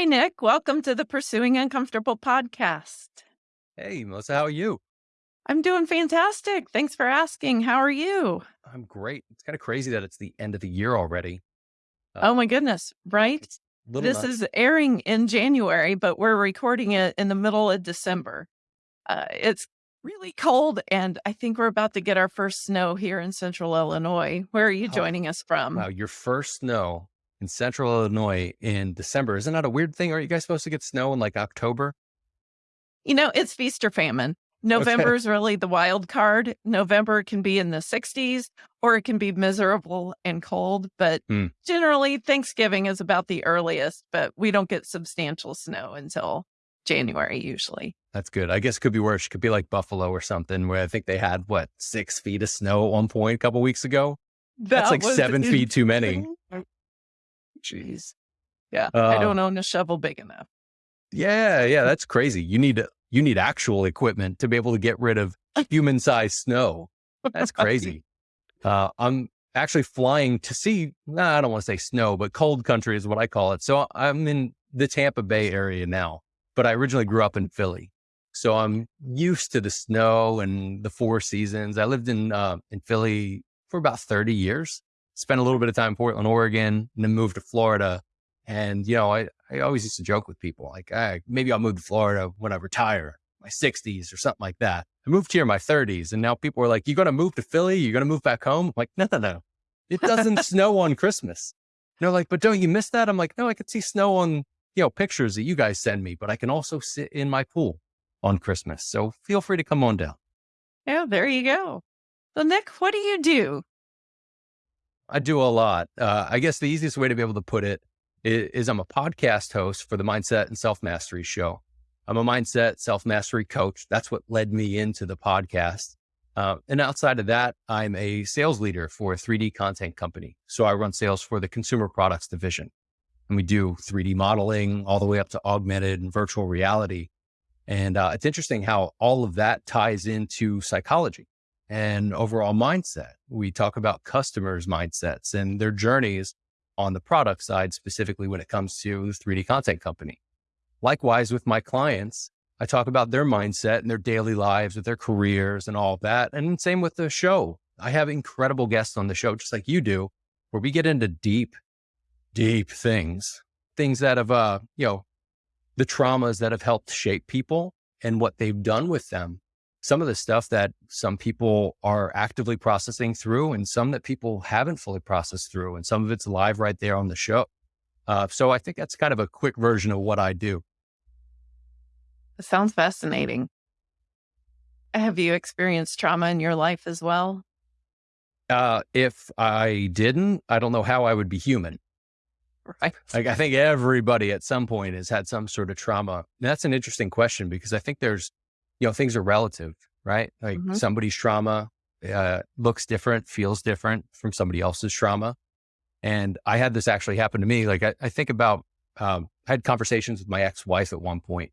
Hi, Nick. Welcome to the Pursuing Uncomfortable podcast. Hey, Melissa, how are you? I'm doing fantastic. Thanks for asking. How are you? I'm great. It's kind of crazy that it's the end of the year already. Uh, Oh my goodness, right? it's a little This nuts. is airing in January, but we're recording it in the middle of December. Uh, it's really cold, and I think we're about to get our first snow here in central Illinois. Where are you Oh, joining us from? wow, your first snow in central Illinois in December. Isn't that a weird thing? Aren't you guys supposed to get snow in like October? You know, it's feast or famine. November is really the wild card. November can be in the 60s or it can be miserable and cold, but Hmm, generally Thanksgiving is about the earliest, but we don't get substantial snow until January usually. that's good. I guess it could be worse. It could be like Buffalo or something where I think they had what, six feet of snow at one point a couple weeks ago. That's That like was seven feet too many. Jeez. Yeah, I Uh, don't own a shovel big enough. yeah, yeah, that's crazy. You need, to you need actual equipment to be able to get rid of human sized snow. That's crazy. Uh, I'm actually flying to see, nah, I don't want to say snow, but cold country is what I call it. So I'm in the Tampa Bay area now, but I originally grew up in Philly. So I'm used to the snow and the four seasons. I lived in, uh, in Philly for about 30 years, spent a little bit of time in Portland, Oregon, and then moved to Florida. And, you know, I, I always used to joke with people like, "Ah, maybe I'll move to Florida when I retire, my 60s or something like that. I moved here in my 30s, and now people are like, you're going to move to Philly? You're going to move back home?" I'm like, no, no, no. It doesn't snow on Christmas. And they're like, "But don't you miss that?" I'm like, "No, I could see snow on you know pictures that you guys send me, but I can also sit in my pool on Christmas. So feel free to come on down." Yeah, there you go. So Nick, what do you do? I do a lot. Uh, I guess the easiest way to be able to put it is, is I'm a podcast host for the Mindset and Self Mastery Show. I'm a mindset self mastery coach. That's what led me into the podcast. Uh, and outside of that, I'm a sales leader for a 3D content company. So I run sales for the consumer products division. And we do 3D modeling all the way up to augmented and virtual reality. And uh, it's interesting how all of that ties into psychology and overall mindset. We talk about customers' mindsets and their journeys on the product side, specifically when it comes to the 3D content company. Likewise, with my clients, I talk about their mindset and their daily lives, with their careers and all that. And same with the show. I have incredible guests on the show, just like you do, where we get into deep, deep things, things that have, uh, you know, the traumas that have helped shape people and what they've done with them. Some of the stuff that some people are actively processing through, and some that people haven't fully processed through, and some of it's live right there on the show. Uh, so I think that's kind of a quick version of what I do. It sounds fascinating. Have you experienced trauma in your life as well? Uh, if I didn't, I don't know how I would be human. Right. Like I think everybody at some point has had some sort of trauma. And that's an interesting question because I think there's, you know, things are relative, right? Like Mhm. somebody's trauma uh, looks different, feels different from somebody else's trauma. And I had this actually happen to me. Like I, I think about, um, I had conversations with my ex-wife at one point.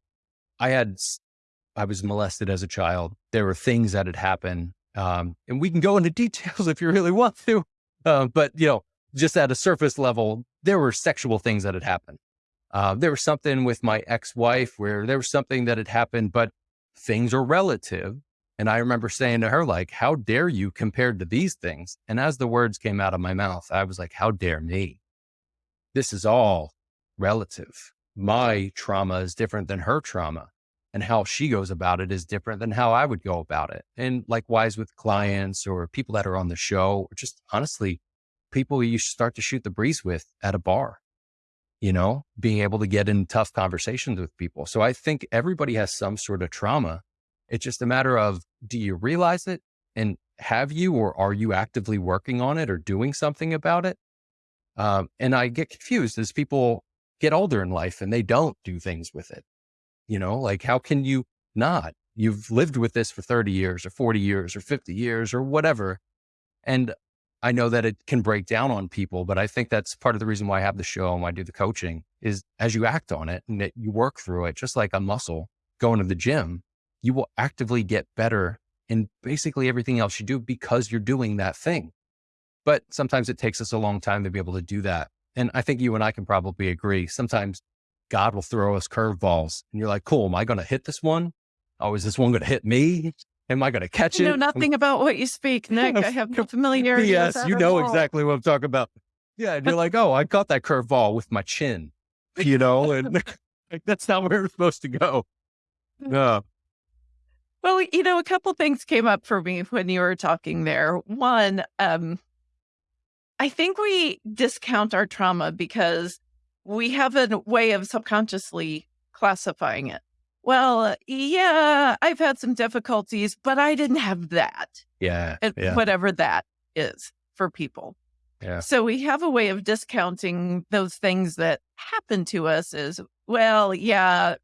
I had, I was molested as a child. There were things that had happened. Um, and we can go into details if you really want to. Uh, but you know, just at a surface level, there were sexual things that had happened. Uh, there was something with my ex-wife where there was something that had happened, but things are relative. And I remember saying to her, like, how dare you compared to these things? And as the words came out of my mouth, I was like, how dare me? This is all relative. My trauma is different than her trauma. And how she goes about it is different than how I would go about it. And likewise with clients or people that are on the show, or just honestly, people you start to shoot the breeze with at a bar, you know, being able to get in tough conversations with people. So I think everybody has some sort of trauma. It's just a matter of do you realize it and have you or are you actively working on it or doing something about it? Um, and I get confused as people get older in life and they don't do things with it. You know, like how can you not? You've lived with this for 30 years or 40 years or 50 years or whatever. And I know that it can break down on people, but I think that's part of the reason why I have the show and why I do the coaching is as you act on it and you work through it, just like a muscle going to the gym, you will actively get better in basically everything else you do because you're doing that thing. But sometimes it takes us a long time to be able to do that. And I think you and I can probably agree. Sometimes God will throw us curveballs. And you're like, cool, am I going to hit this one? Oh, is this one going to hit me? Am I going to catch I it? know nothing about what you speak, Nick. I have no familiarity. yes, you know exactly what I'm talking about. Yeah, and you're like, oh, I caught that curveball with my chin, you know, and like, that's not where it's supposed to go. No, Well, you know, a couple things came up for me when you were talking there. One, um, I think we discount our trauma because we have a way of subconsciously classifying it. Well, yeah, I've had some difficulties, but I didn't have that, yeah, and yeah, whatever that is for people. yeah, So we have a way of discounting those things that happen to us as well, yeah,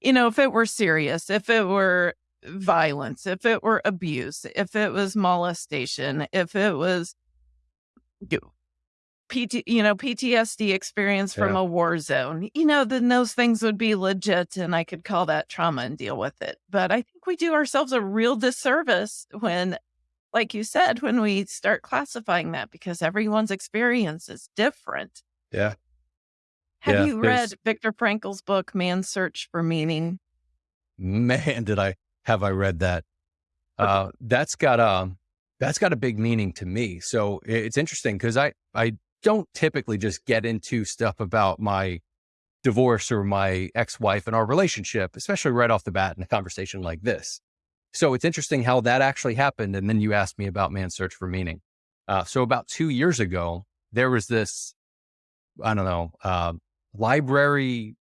you know, if it were serious, if it were violence, if it were abuse, if it was molestation, if it was PT, you know, PTSD experience from Yeah. a war zone, you know, then those things would be legit and I could call that trauma and deal with it. But I think we do ourselves a real disservice when, like you said, when we start classifying that because everyone's experience is different. yeah. Have Yeah, you read Viktor Frankl's book, Man's Search for Meaning? Man, did I have I read that? Uh, that's got um, that's got a big meaning to me. So it's interesting because I I don't typically just get into stuff about my divorce or my ex-wife and our relationship, especially right off the bat in a conversation like this. So it's interesting how that actually happened. And then you asked me about man's search for meaning. Uh, so about two years ago, there was this, I don't know, uh, library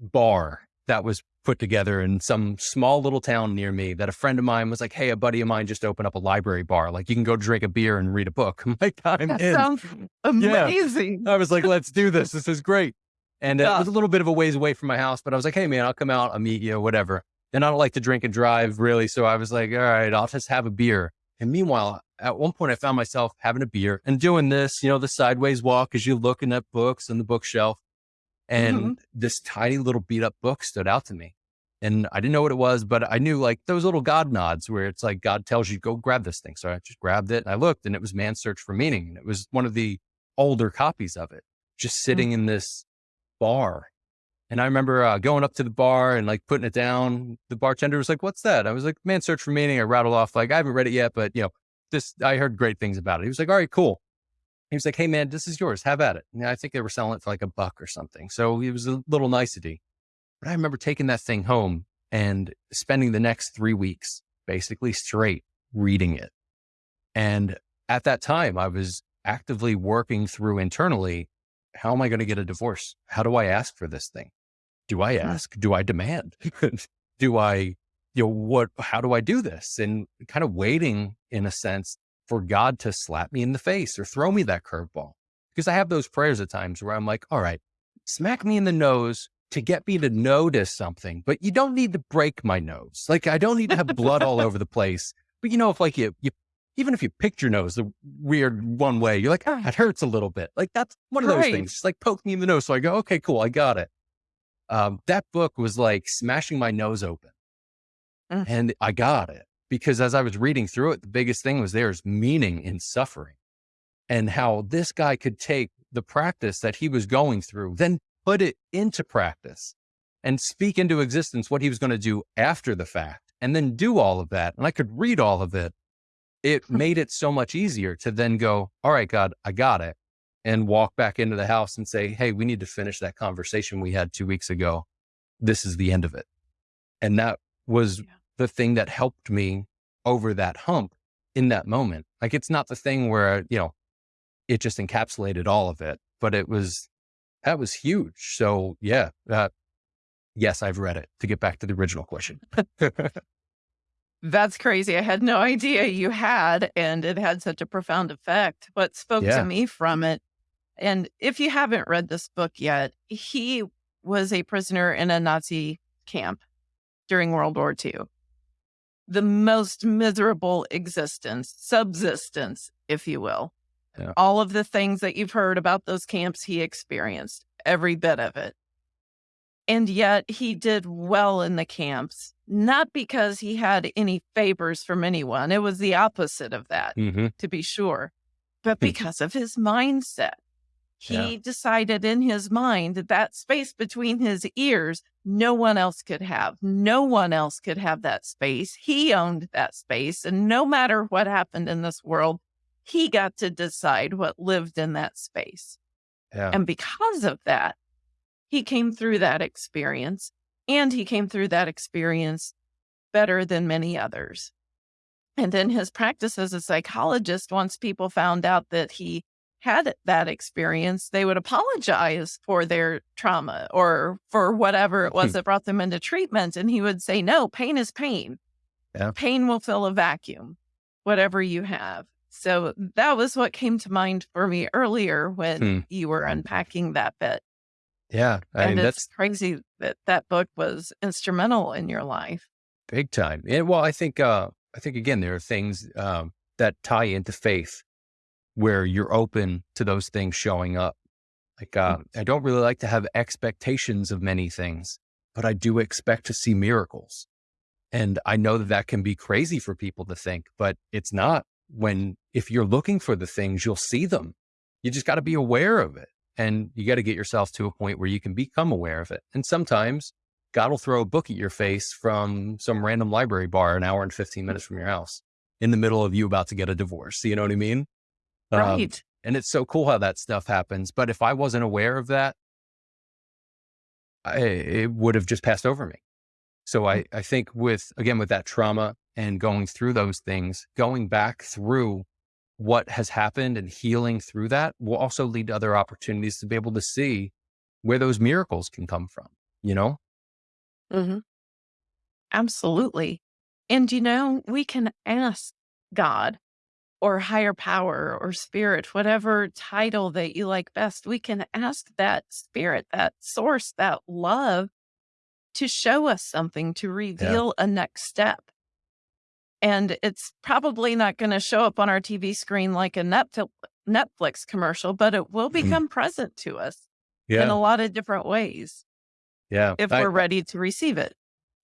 bar that was put together in some small little town near me that a friend of mine was like, Hey, a buddy of mine just opened up a library bar. Like you can go drink a beer and read a book. I'm That in. sounds amazing. Yeah. I was like, let's do this. This is great. And uh, Yeah. it was a little bit of a ways away from my house, but I was like, hey, man, I'll come out, I'll meet you, whatever. And I don't like to drink and drive really. So I was like, all right, I'll just have a beer. And meanwhile, at one point, I found myself having a beer and doing this, you know, the sideways walk as you're looking at books on the bookshelf. And Mhm. this tiny little beat up book stood out to me. And I didn't know what it was, but I knew like those little God nods where it's like God tells you, go grab this thing. So I just grabbed it and I looked and it was Man's Search for Meaning. And it was one of the older copies of it, just sitting in this bar. And I remember uh, going up to the bar and like putting it down. The bartender was like, What's that? I was like, Man's Search for Meaning. I rattled off, like, I haven't read it yet, but you know, this, I heard great things about it. He was like, All right, cool. He was like, Hey, man, this is yours. Have at it. And I think they were selling it for like a buck or something. So it was a little nicety. But I remember taking that thing home and spending the next three weeks basically straight reading it. And at that time, I was actively working through internally how am I going to get a divorce? How do I ask for this thing? Do I hmm. ask? Do I demand? do I, you know, what, how do I do this? And kind of waiting in a sense for God to slap me in the face or throw me that curveball. Because I have those prayers at times where I'm like, all right, smack me in the nose to get me to notice something, but you don't need to break my nose. Like I don't need to have blood all over the place. But you know, if like you, you, even if you picked your nose the weird one way, you're like, ah, it hurts a little bit. Like that's one of those Right. things. Just like poke me in the nose. So I go, okay, cool. I got it. Um, that book was like smashing my nose open Mm. and I got it because as I was reading through it, the biggest thing was there's meaning in suffering and how this guy could take the practice that he was going through, then put it into practice and speak into existence what he was going to do after the fact and then do all of that. And I could read all of it. It made it so much easier to then go, all right, God, I got it. And walk back into the house and say, Hey, we need to finish that conversation we had two weeks ago. This is the end of it. And that was Yeah. the thing that helped me over that hump in that moment. Like it's not the thing where, you know, it just encapsulated all of it, but it was, that was huge. So yeah, uh, yes, I've read it to get back to the original question. That's crazy. I had no idea you had, and it had such a profound effect. What spoke Yeah. to me from it, and if you haven't read this book yet, he was a prisoner in a Nazi camp during World War II. The most miserable existence, subsistence, if you will. Yeah. All of the things that you've heard about those camps, he experienced every bit of it. And yet he did well in the camps, not because he had any favors from anyone. It was the opposite of that, mm-hmm. to be sure, but because of his mindset. He Yeah. decided in his mind that that space between his ears, no one else could have. No one else could have that space. He owned that space. And no matter what happened in this world, he got to decide what lived in that space. Yeah. And because of that, he came through that experience and he came through that experience better than many others. And in his practice as a psychologist, once people found out that he had that experience, they would apologize for their trauma or for whatever it was hmm. that brought them into treatment. And he would say, No, pain is pain. Yeah. Pain will fill a vacuum, whatever you have. So that was what came to mind for me earlier when Hmm. you were unpacking that bit. Yeah. I and mean, it's that's crazy that that book was instrumental in your life. big time. And well, I think, uh, I think again, there are things, um, that tie into faith where you're open to those things showing up. Like, uh, I don't really like to have expectations of many things, but I do expect to see miracles. And I know that that can be crazy for people to think, but it's not when, if you're looking for the things, you'll see them. You just got to be aware of it. And you got to get yourself to a point where you can become aware of it. And sometimes God will throw a book at your face from some random library bar an hour and 15 minutes from your house in the middle of you about to get a divorce. You know what I mean? Um, Right. and it's so cool how that stuff happens. But if I wasn't aware of that, I, it would have just passed over me. So I, I think with, again, with that trauma and going through those things, going back through what has happened and healing through that will also lead to other opportunities to be able to see where those miracles can come from, you know? Mhm. Absolutely. And you know, we can ask God or higher power or spirit, whatever title that you like best, we can ask that spirit, that source, that love to show us something, to reveal a next step. And it's probably not going to show up on our TV screen like a Netflix, Netflix commercial, but it will become present to us in a lot of different ways yeah. if I- we're ready to receive it.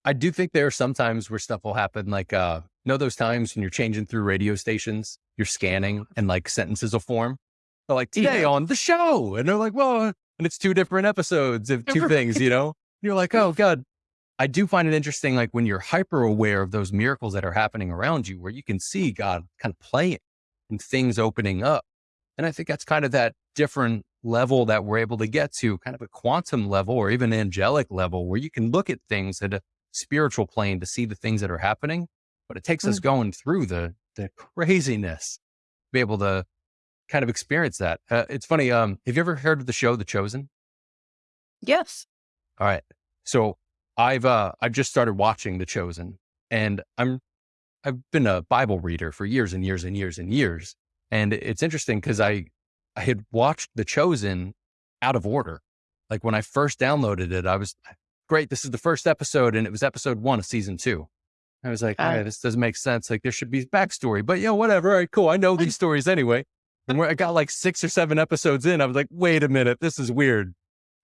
I do think there are some times where stuff will happen. Like, uh, know those times when you're changing through radio stations, you're scanning and like sentences will form. They're like, today Yeah. on the show. And they're like, well, and it's two different episodes of two things, you know? You're like, oh, God. I do find it interesting, like when you're hyper aware of those miracles that are happening around you, where you can see God kind of playing and things opening up. And I think that's kind of that different level that we're able to get to, kind of a quantum level or even angelic level, where you can look at things at a spiritual plane to see the things that are happening. But it takes us going through the the craziness to be able to kind of experience that. Uh, it's funny. Um, have you ever heard of the show The Chosen? Yes. All right. So I've uh I've just started watching The Chosen and I'm I've been a Bible reader for years and years and years and years. And it's interesting because I I had watched The Chosen out of order. Like when I first downloaded it, I was great, this is the first episode, and it was episode one of season two. I was like. "All right, this doesn't make sense. Like there should be backstory, but yeah, whatever. All right, cool. I know these stories anyway. And where I got like six or seven episodes in, I was like, wait a minute, this is weird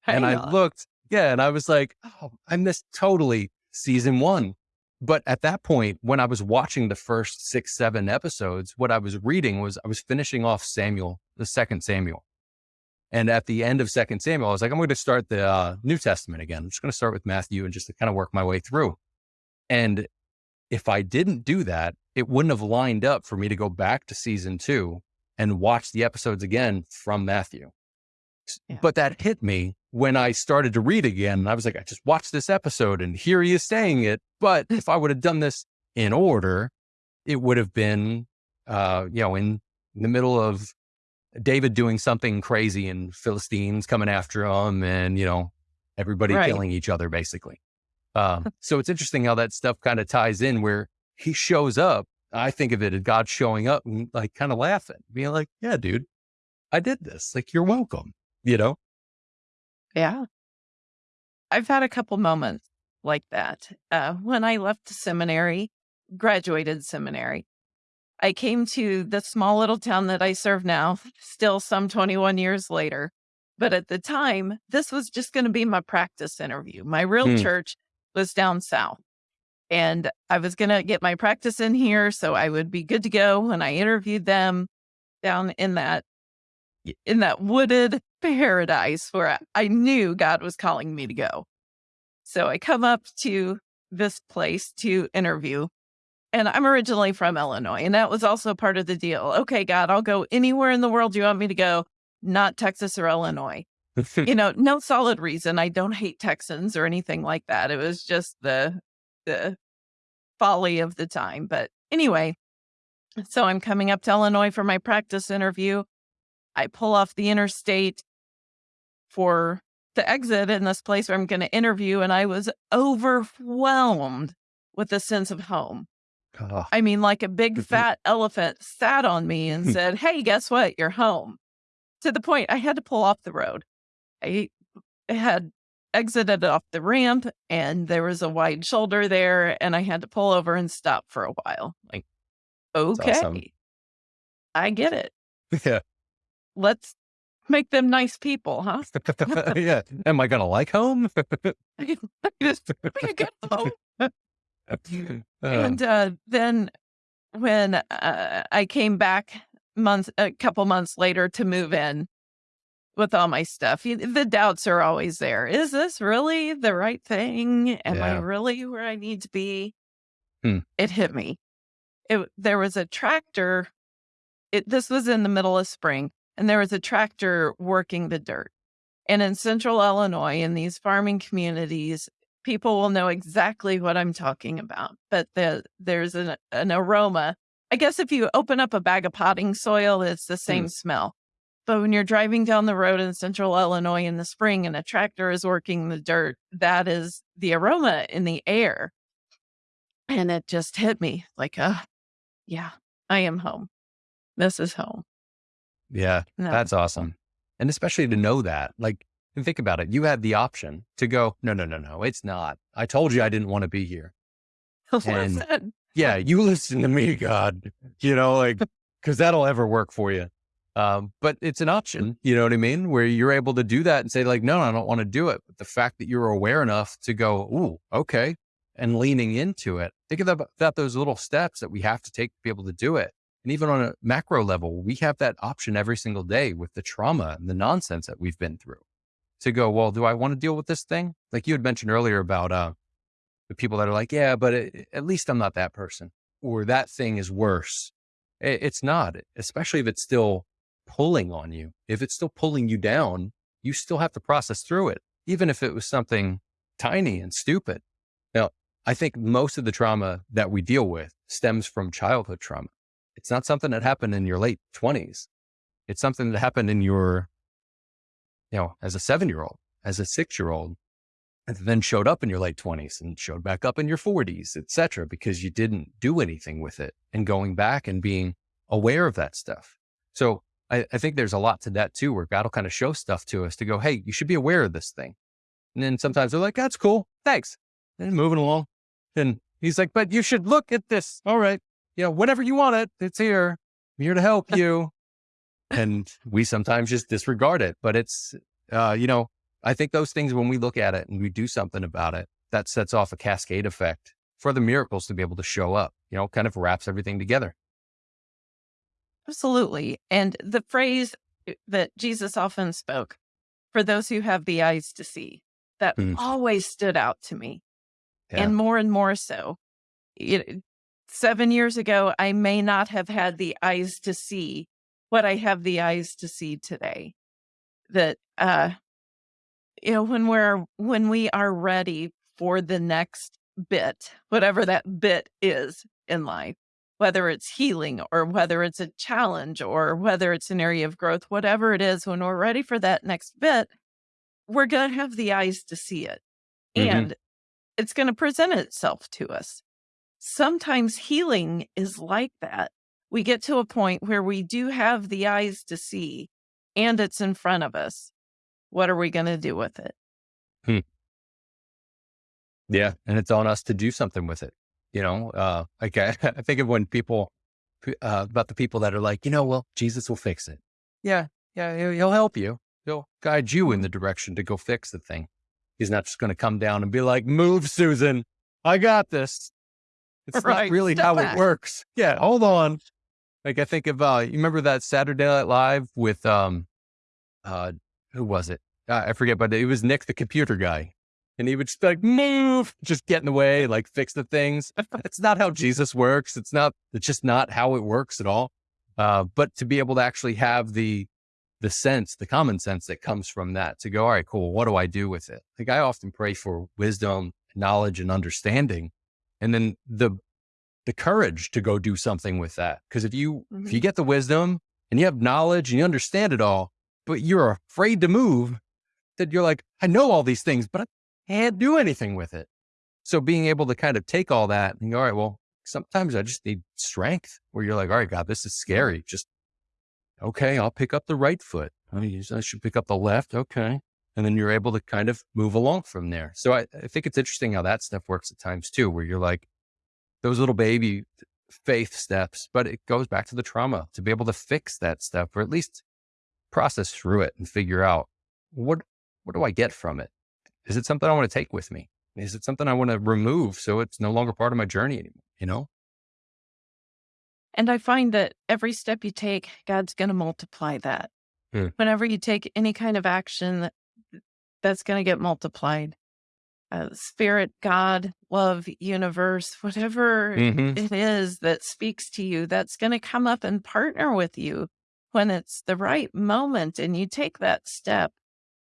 and Hang I looked, yeah, and I was like, oh, I missed totally season one. But at that point, when I was watching the first six, seven episodes, what I was reading was I was finishing off Samuel, the second Samuel. And at the end of second Samuel, I was like, I'm going to start the uh, New Testament again. I'm just going to start with Matthew and just to kind of work my way through. And if I didn't do that, it wouldn't have lined up for me to go back to season two and watch the episodes again from Matthew. Yeah. But that hit me when I started to read again. And I was like, I just watched this episode and here he is saying it. But if I would have done this in order, it would have been, uh, you know, in the middle of David doing something crazy and Philistines coming after him and, you know, everybody Right. killing each other basically. Um, so it's interesting how that stuff kind of ties in where he shows up. I think of it as God showing up and like kind of laughing, being like, yeah, dude, I did this. Like, you're welcome, you know? Yeah. I've had a couple moments like that. Uh, when I left seminary, graduated seminary, I came to the small little town that I serve now, still some 21 years later. But at the time, this was just going to be my practice interview. My real Hmm. church was down south. And I was going to get my practice in here so I would be good to go when I interviewed them down in that in that wooded paradise where I knew God was calling me to go. So I come up to this place to interview. And I'm originally from Illinois, and that was also part of the deal. Okay, God, I'll go anywhere in the world you want me to go, not Texas or Illinois. you know, no solid reason. I don't hate Texans or anything like that. It was just the the folly of the time. But anyway, so I'm coming up to Illinois for my practice interview. I pull off the interstate for the exit in this place where I'm going to interview, and I was overwhelmed with a sense of home. Oh. I mean, like a big fat elephant sat on me and hmm. said, Hey, guess what? You're home. To the point I had to pull off the road. I had exited off the ramp and there was a wide shoulder there, and I had to pull over and stop for a while. Like, okay, awesome. I get it. Yeah. Let's make them nice people, huh? yeah. Am I gonna like home? be a good home. and uh, then when uh, I came back months, a couple months later to move in with all my stuff, the doubts are always there. Is this really the right thing? Am yeah. I really where I need to be? Hmm. It hit me. It, there was a tractor. It, this was in the middle of spring and there was a tractor working the dirt. And in central Illinois, in these farming communities, people will know exactly what I'm talking about. But the, there's an, an aroma. I guess if you open up a bag of potting soil, it's the same mm. smell. But when you're driving down the road in central Illinois in the spring and a tractor is working the dirt, that is the aroma in the air. And it just hit me like, uh, yeah, I am home. This is home. Yeah, no. that's awesome. And especially to know that, like, think about it. You had the option to go, no, no, no, no, it's not. I told you I didn't want to be here. And yeah, you listen to me, God, you know, like, cause that'll ever work for you. Um, but it's an option, you know what I mean? Where you're able to do that and say like, no, I don't want to do it. But the fact that you're aware enough to go, Ooh, okay. And leaning into it, think about that, those little steps that we have to take to be able to do it. And even on a macro level, we have that option every single day with the trauma and the nonsense that we've been through to go, well, do I want to deal with this thing? Like you had mentioned earlier about uh, the people that are like, yeah, but it, at least I'm not that person or that thing is worse. It, it's not, especially if it's still pulling on you. If it's still pulling you down, you still have to process through it, even if it was something tiny and stupid. Now, I think most of the trauma that we deal with stems from childhood trauma. It's not something that happened in your late 20s. It's something that happened in your, you know, as a seven year old, as a six year old, and then showed up in your late 20s and showed back up in your 40s, etc., because you didn't do anything with it and going back and being aware of that stuff. So I, I think there's a lot to that too, where God will kind of show stuff to us to go, hey, you should be aware of this thing. And then sometimes they're like, that's cool. Thanks. And moving along. And he's like, but you should look at this. All right you know, whenever you want it, it's here. I'm here to help you. and we sometimes just disregard it. But it's, uh, you know, I think those things, when we look at it and we do something about it, that sets off a cascade effect for the miracles to be able to show up, you know, kind of wraps everything together. Absolutely. And the phrase eh, that Jesus often spoke for those who have the eyes to see, that mm. always stood out to me. Yeah. And more and more so. It, seven years ago, I may not have had the eyes to see what I have the eyes to see today. That, uh, you know, when we're, when we are ready for the next bit, whatever that bit is in life, whether it's healing or whether it's a challenge or whether it's an area of growth, whatever it is, when we're ready for that next bit, we're going to have the eyes to see it. Mm-hmm. And it's going to present itself to us sometimes healing is like that. We get to a point where we do have the eyes to see and it's in front of us. What are we going to do with it? Hmm. Yeah. And it's on us to do something with it. You know, uh, like I, I think of when people, uh, about the people that are like, you know, well, Jesus will fix it. Yeah. Yeah. He'll, he'll help you. He'll guide you in the direction to go fix the thing. He's not just going to come down and be like, move, Susan. I got this. It's right. not really Step how back. it works. Yeah, hold on. Like I think of uh you remember that Saturday Night Live with um uh, who was it? Uh, I forget, but it was Nick, the computer guy. And he would just be like, move, just get in the way, like fix the things. it's not how Jesus works. It's not, it's just not how it works at all. Uh, but to be able to actually have the, the sense, the common sense that comes from that to go, all right, cool. What do I do with it? Like I often pray for wisdom, knowledge and understanding. And then the, the courage to go do something with that. Cause if you, mm-hmm. if you mm-hmm. get the wisdom and you have knowledge and you understand it all, but you're afraid to move, that you're like, I know all these things, but I can't do anything with it. So being able to kind of take all that and go, all right, well, sometimes I just need strength where you're like, all right, God, this is scary. Just, okay, I'll pick up the right foot. I should pick up the left. Okay. And then you're able to kind of move along from there. So I, I think it's interesting how that stuff works at times too, where you're like those little baby faith steps, but it goes back to the trauma to be able to fix that stuff or at least process through it and figure out what, what do I get from it? Is it something I want to take with me? Is it something I want to remove so it's no longer part of my journey anymore? You know? And I find that every step you take, God's going to multiply that. Hmm. Whenever you take any kind of action, that's going to get multiplied. Uh, spirit, God, love, universe, whatever mm-hmm. it is that speaks to you, that's going to come up and partner with you when it's the right moment and you take that step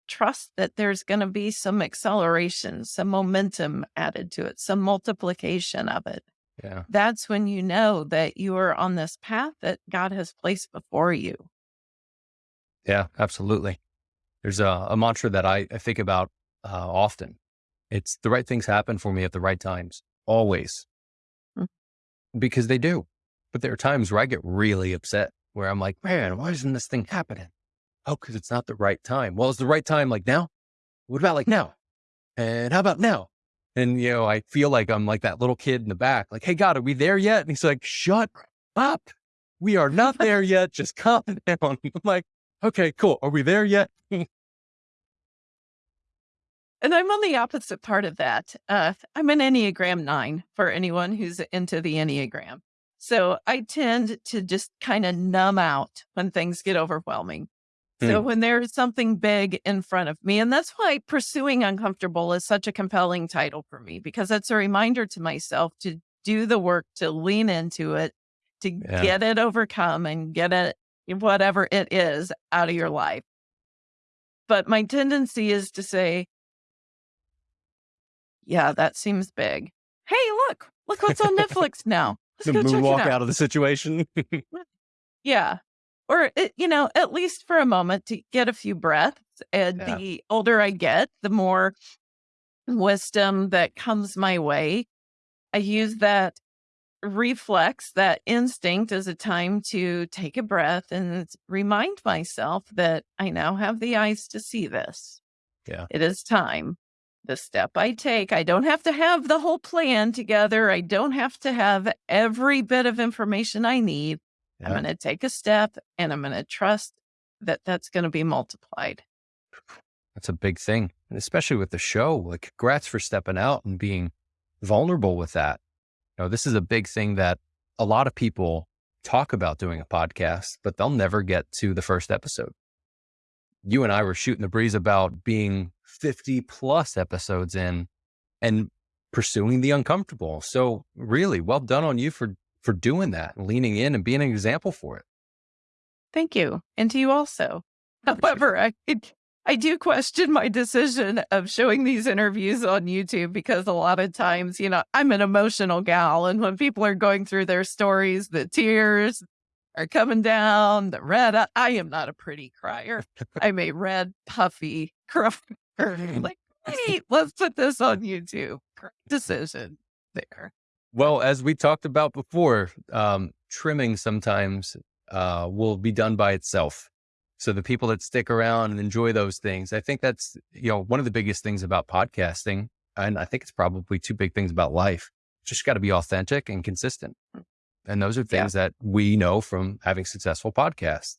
trust that there's going to be some acceleration, some momentum added to it, some multiplication of it. Yeah. That's when you know that you are on this path that God has placed before you. Yeah, absolutely. There's a, a mantra that I, I think about uh, often. It's the right things happen for me at the right times, always, mm. because they do. But there are times where I get really upset where I'm like, man, why isn't this thing happening? Oh, because it's not the right time. Well, it's the right time like now? What about like now? And how about now? And, you know, I feel like I'm like that little kid in the back, like, hey, God, are we there yet? And he's like, shut up. We are not there yet. Just calm down. I'm like, okay, cool. Are we there yet? and I'm on the opposite part of that. Uh, I'm an Enneagram nine for anyone who's into the Enneagram. So I tend to just kind of numb out when things get overwhelming. So mm. when there's something big in front of me, and that's why pursuing uncomfortable is such a compelling title for me, because it's a reminder to myself to do the work, to lean into it, to yeah. get it overcome and get it, whatever it is, out of your life. But my tendency is to say, yeah, that seems big. Hey, look, look what's on Netflix now. Let's the moonwalk out. out of the situation. yeah or eh, you know at least for a moment to get a few breaths and yeah. the older i get the more wisdom that comes my way i use that reflex that instinct as a time to take a breath and remind myself that i now have the eyes to see this yeah it is time the step i take i don't have to have the whole plan together i don't have to have every bit of information i need yeah. I'm going to take a step and I'm going to trust that that's going to be multiplied. That's a big thing. And especially with the show, like congrats for stepping out and being vulnerable with that. You know, this is a big thing that a lot of people talk about doing a podcast, but they'll never get to the first episode. You and I were shooting the breeze about being 50 plus episodes in and pursuing the uncomfortable. So really well done on you for for doing that leaning in and being an example for it. Thank you. And to you also. However, I, I do question my decision of showing these interviews on YouTube because a lot of times, you know, I'm an emotional gal. And when people are going through their stories, the tears are coming down, the red, I, I am not a pretty crier. I'm a red, puffy crier. like, hey, let's put this on YouTube. Decision there. Well, as we talked about before, um, trimming sometimes uh, will be done by itself. So the people that stick around and enjoy those things, I think that's you know one of the biggest things about podcasting, and I think it's probably two big things about life. Just got to be authentic and consistent, hmm. and those are things yeah. that we know from having successful podcasts.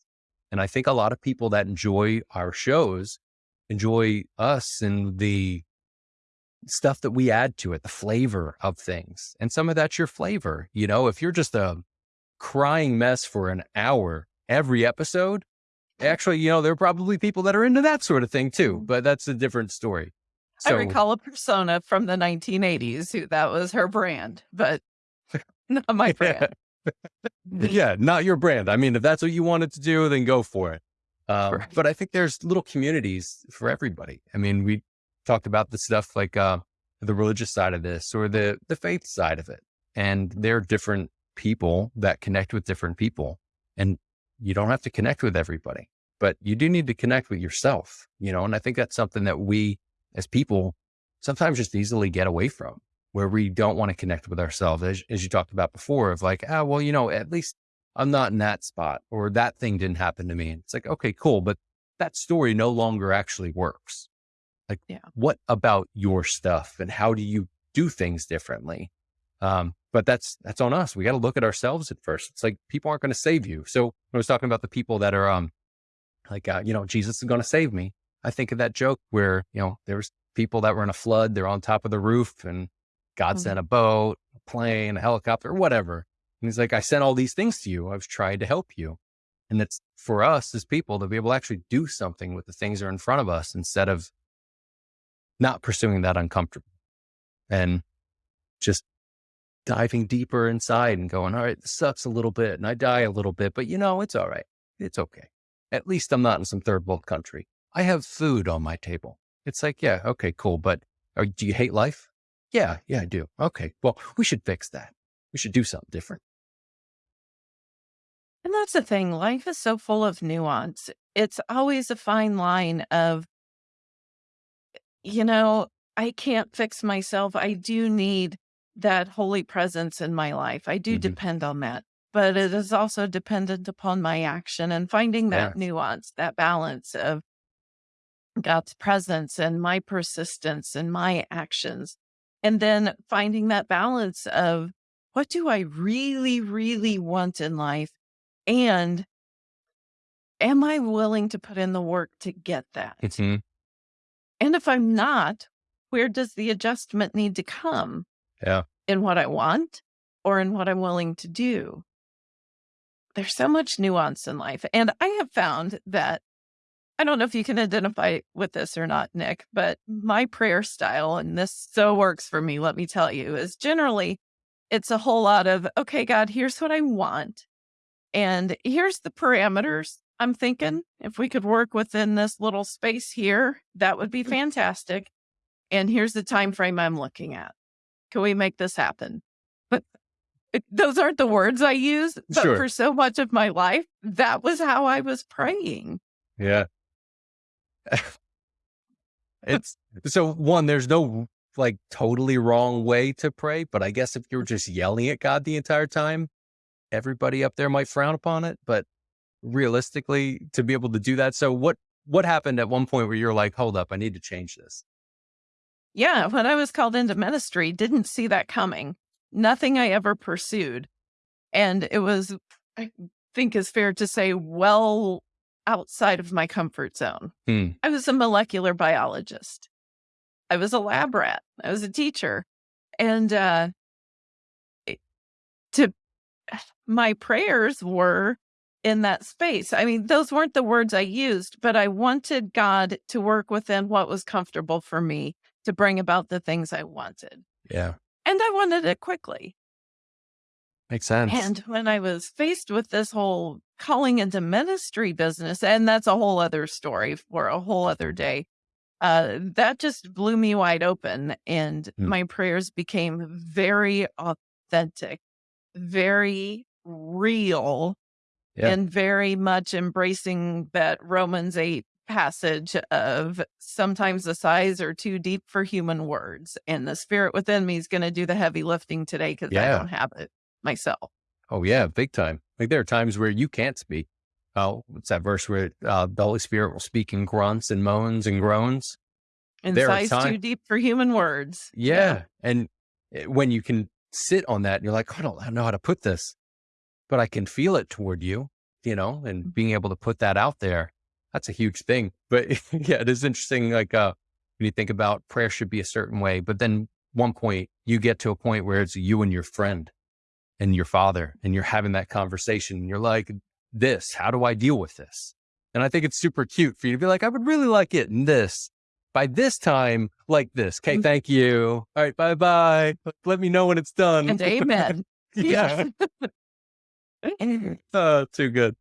And I think a lot of people that enjoy our shows enjoy us and the stuff that we add to it, the flavor of things. And some of that's your flavor. You know, if you're just a crying mess for an hour every episode, actually, you know, there are probably people that are into that sort of thing too, but that's a different story. I recall a persona from the 1980s who that was her brand, but not my brand. yeah, not your brand. I mean, if that's what you wanted to do, then go for it. Um, right. But I think there's little communities for everybody. I mean, we talked about the stuff like uh, the religious side of this or the the faith side of it, and there are different people that connect with different people, and you don't have to connect with everybody, but you do need to connect with yourself. You know, and I think that's something that we as people sometimes just easily get away from where we don't want to connect with ourselves, as, as you talked about before, of like, ah, well, you know, at least I'm not in that spot or that thing didn't happen to me. And it's like, okay, cool. But that story no longer actually works. Like, yeah. what about your stuff and how do you do things differently? Um, but that's, that's on us. We got to look at ourselves at first. It's like people aren't going to save you. So when I was talking about the people that are, um, like, uh, you know, Jesus is going to save me. I think of that joke where, you know, there's people that were in a flood, they're on top of the roof and God mm-hmm. sent a boat, a plane, a helicopter, whatever. And he's like, I sent all these things to you. I was trying to help you. And it's for us as people to be able to actually do something with the things that are in front of us instead of not pursuing that uncomfortable and just diving deeper inside and going, all right, this sucks a little bit and I die a little bit, but you know, it's all right. It's okay. At least I'm not in some third world country. I have food on my table. It's like, yeah, okay, cool. But are, do you hate life? Yeah, yeah, I do. Okay. Well, we should fix that. We should do something different. And that's the thing. Life is so full of nuance. It's always a fine line of, you know, I can't fix myself. I do need that holy presence in my life. I do mm-hmm. depend on that, but it is also dependent upon my action and finding that nuance, that balance of God's presence and my persistence and my actions and then finding that balance of what do I really, really want in life? And am I willing to put in the work to get that? Mm-hmm. And if I'm not, where does the adjustment need to come? Yeah. In what I want or in what I'm willing to do? There's so much nuance in life. And I have found that I don't know if you can identify with this or not, Nick, but my prayer style, and this so works for me, let me tell you, is generally it's a whole lot of, okay, God, here's what I want. And here's the parameters I'm thinking. If we could work within this little space here, that would be mm. fantastic. And here's the time frame I'm looking at. Can we make this happen? But eh, those aren't the words I use, but sure. for so much of my life, that was how I was praying. Yeah. it's so one, there's no like totally wrong way to pray, but I guess if you're just yelling at God the entire time, everybody up there might frown upon it. But realistically, to be able to do that. So what what happened at one point where you're like, hold up, I need to change this? Yeah, when I was called into ministry, didn't see that coming. Nothing I ever pursued. And it was, I think is fair to say, well outside of my comfort zone. Hmm. I was a molecular biologist. I was a lab rat. I was a teacher. And uh, to my prayers were in that space. I mean, those weren't the words I used, but I wanted God to work within what was comfortable for me to bring about the things I wanted. Yeah. And I wanted it quickly. Makes sense. And when I was faced with this whole calling into ministry business, and that's a whole other story for a whole other day, uh, that just blew me wide open. And mm. my prayers became very authentic, very real, yeah. and very much embracing that Romans 8 passage of sometimes the sighs are too deep for human words and the spirit within me is going to do the heavy lifting today because yeah. I don't have it myself. Oh yeah, big time. Like there are times where you can't speak. Oh, what's that verse where uh, the Holy Spirit will speak in grunts and moans and groans? And there sighs time- too deep for human words. Yeah. yeah. And eh, when you can sit on that and you're like, I don't know how to put this, but I can feel it toward you, you know, and mm. being able to put that out there, that's a huge thing. But yeah, it is interesting. Like, uh, when you think about prayer should be a certain way, but then one point you get to a point where it's you and your friend and your father and you're having that conversation and you're like, this, how do I deal with this? And I think it's super cute for you to be like, I would really like it in this. By this time, like this. Okay, Mm. thank you. All right, bye bye. Let me know when it's done. And amen. yeah. Oh, too good.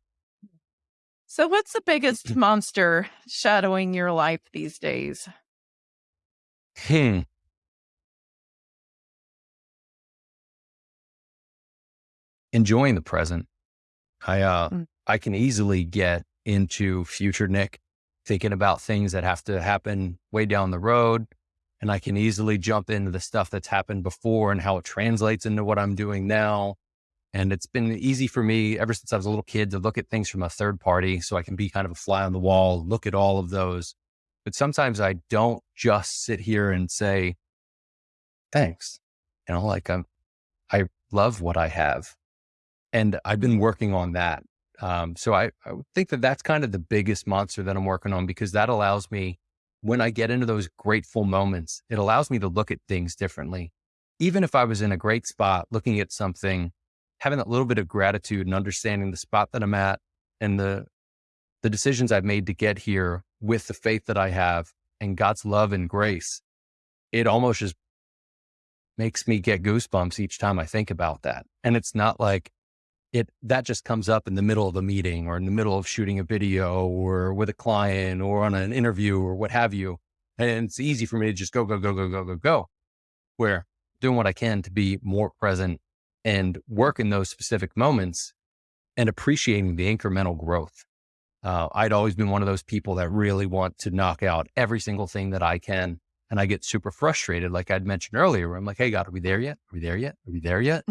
So, what's the biggest monster shadowing your life these days? Hmm. Enjoying the present. I uh Mm. I can easily get into future Nick thinking about things that have to happen way down the road. And I can easily jump into the stuff that's happened before and how it translates into what I'm doing now. And it's been easy for me ever since I was a little kid to look at things from a third party so I can be kind of a fly on the wall, look at all of those. But sometimes I don't just sit here and say, thanks. You know, like I'm, I love what I have. And I've been working on that. Um, so I, I think that that's kind of the biggest monster that I'm working on because that allows me, when I get into those grateful moments, it allows me to look at things differently. Even if I was in a great spot looking at something, having that little bit of gratitude and understanding the spot that I'm at and the, the decisions I've made to get here with the faith that I have and God's love and grace, it almost just makes me get goosebumps each time I think about that. And it's not like it that just comes up in the middle of a meeting or in the middle of shooting a video or with a client or on an interview or what have you. And it's easy for me to just go, go, go, go, go, go, go. Where doing what I can to be more present and work in those specific moments and appreciating the incremental growth. Uh, I'd always been one of those people that really want to knock out every single thing that I can. And I get super frustrated, like I'd mentioned earlier, where I'm like, hey, God, are we there yet? Are we there yet? Are we there yet?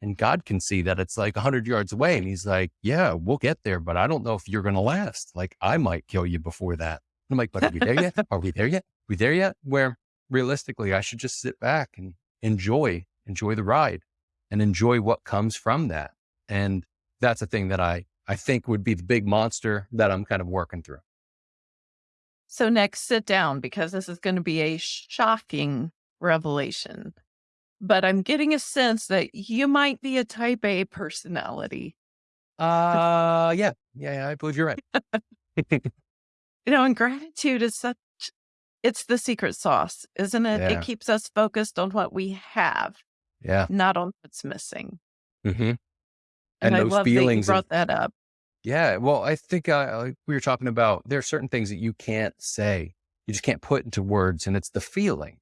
And God can see that it's like 100 yards away. And he's like, yeah, we'll get there, but I don't know if you're going to last. Like, I might kill you before that. And I'm like, but are we there yet? Are we there yet? Are we there yet? Where realistically, I should just sit back and enjoy, enjoy the ride and enjoy what comes from that. And that's a thing that I, I think would be the big monster that I'm kind of working through. So, next, sit down because this is going to be a shocking revelation. But I'm getting a sense that you might be a type A personality. Uh, yeah, yeah, yeah I believe you're right. You know, and gratitude is such, it's the secret sauce, isn't it? Yeah. It keeps us focused on what we have, yeah. not on what's missing. hmm And, And I those love feelings that you brought that up. Yeah. Well, I think uh, like we were talking about there are certain things that you can't say, you just can't put into words, and it's the feeling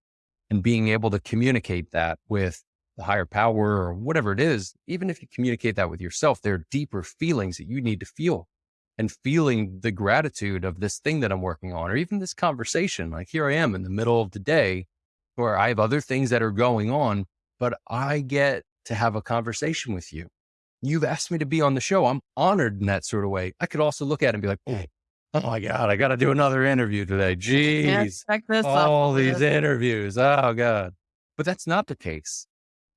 and being able to communicate that with the higher power or whatever it is. Even if you communicate that with yourself, there are deeper feelings that you need to feel and feeling the gratitude of this thing that I'm working on, or even this conversation. Like here I am in the middle of the day where I have other things that are going on, but I get to have a conversation with you you've asked me to be on the show. I'm honored in that sort of way. I could also look at it and be like, oh, oh my God, I got to do another interview today. Jeez, this all the these interviews. Oh God. But that's not the case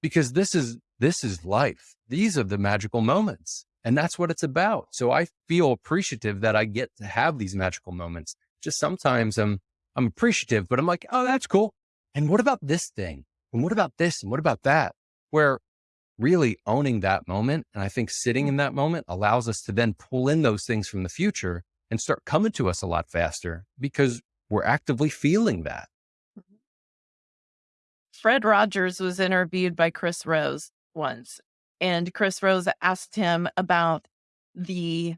because this is, this is life. These are the magical moments and that's what it's about. So I feel appreciative that I get to have these magical moments. Just sometimes I'm, I'm appreciative, but I'm like, oh, that's cool. And what about this thing? And what about this? And what about that? Where really owning that moment. And I think sitting hmm. in that moment allows us to then pull in those things from the future and start coming to us a lot faster because we're actively feeling that. Mm-hmm. Fred Rogers was interviewed by Chris Rose once, and Chris Rose asked him about the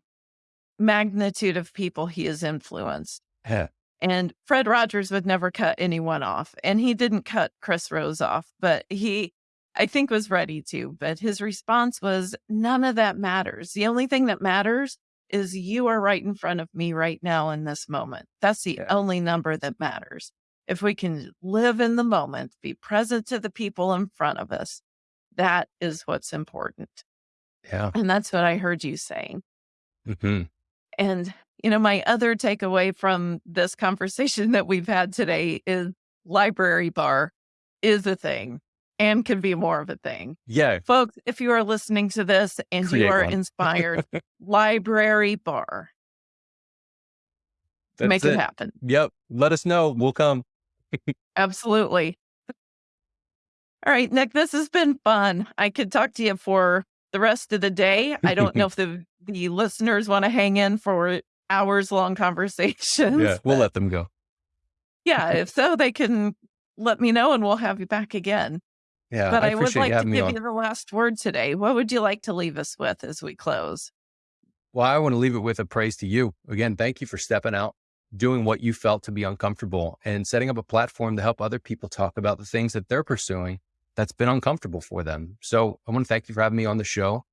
magnitude of people he has influenced. Yeah. And Fred Rogers would never cut anyone off. And he didn't cut Chris Rose off, but he, I think, was ready to. But his response was none of that matters. The only thing that matters is you are right in front of me right now in this moment. That's the Yeah. only number that matters. If we can live in the moment, be present to the people in front of us, that is what's important. Yeah. And that's what I heard you saying. hmm And, you know, my other takeaway from this conversation that we've had today is library bar is a thing and can be more of a thing. Yeah. Folks, if you are listening to this and Create you are one. inspired, library bar, That's make it. happen. Yep. Let us know. We'll come. Absolutely. All right, Nick, this has been fun. I could talk to you for the rest of the day. I don't know if the, the listeners want to hang in for hours long conversations. Yeah, we'll let them go. Yeah, if so, they can let me know and we'll have you back again. Yeah, but I, I, would like to give you the last word today. What would you like to leave us with as we close? Well, I want to leave it with a praise to you. Again, thank you for stepping out, doing what you felt to be uncomfortable, and setting up a platform to help other people talk about the things that they're pursuing that's been uncomfortable for them. So I want to thank you for having me on the show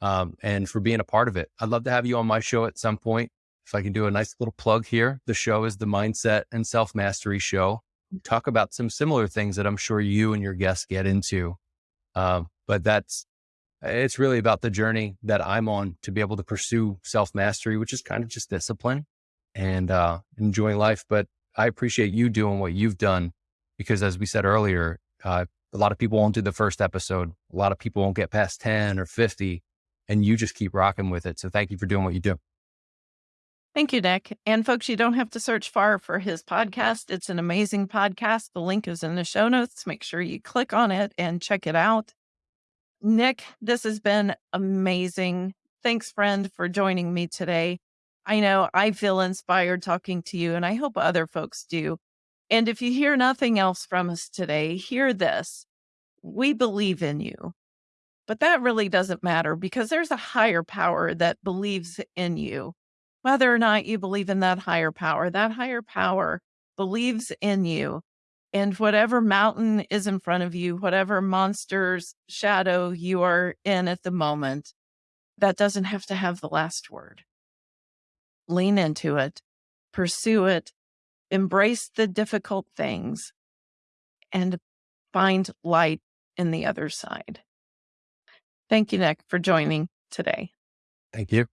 um, and for being a part of it. I'd love to have you on my show at some point. If I can do a nice little plug here, the show is the Mindset and Self Mastery Show. We talk about some similar things that I'm sure you and your guests get into. Um, but that's it's really about the journey that I'm on to be able to pursue self mastery, which is kind of just discipline and uh, enjoying life. But I appreciate you doing what you've done because, as we said earlier, uh, a lot of people won't do the first episode. A lot of people won't get past 10 or 50, and you just keep rocking with it. So, thank you for doing what you do. Thank you, Nick. And folks, you don't have to search far for his podcast. It's an amazing podcast. The link is in the show notes. Make sure you click on it and check it out. Nick, this has been amazing. Thanks, friend, for joining me today. I know I feel inspired talking to you, and I hope other folks do. And if you hear nothing else from us today, hear this. We believe in you. But that really doesn't matter because there's a higher power that believes in you. Whether or not you believe in that higher power, that higher power believes in you. And whatever mountain is in front of you, whatever monster's shadow you are in at the moment, that doesn't have to have the last word. Lean into it, pursue it, embrace the difficult things, and find light in the other side. Thank you, Nick, for joining today. Thank you.